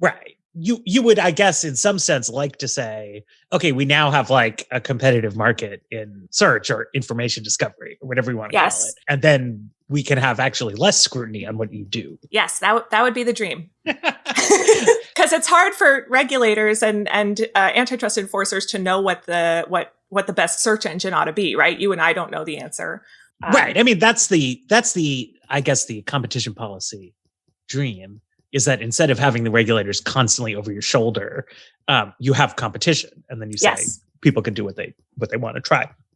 Right. You you would, I guess, in some sense, like to say, okay, we now have like a competitive market in search or information discovery or whatever you want to Yes. call it, and then we can have actually less scrutiny on what you do. Yes, that, w- that would be the dream. Because it's hard for regulators and, and uh, antitrust enforcers to know what the, what, what the best search engine ought to be, right? You and I don't know the answer. Um, right. I mean, that's the that's the I guess the competition policy dream is that instead of having the regulators constantly over your shoulder, um, you have competition, and then you say Yes. people can do what they what they want to try.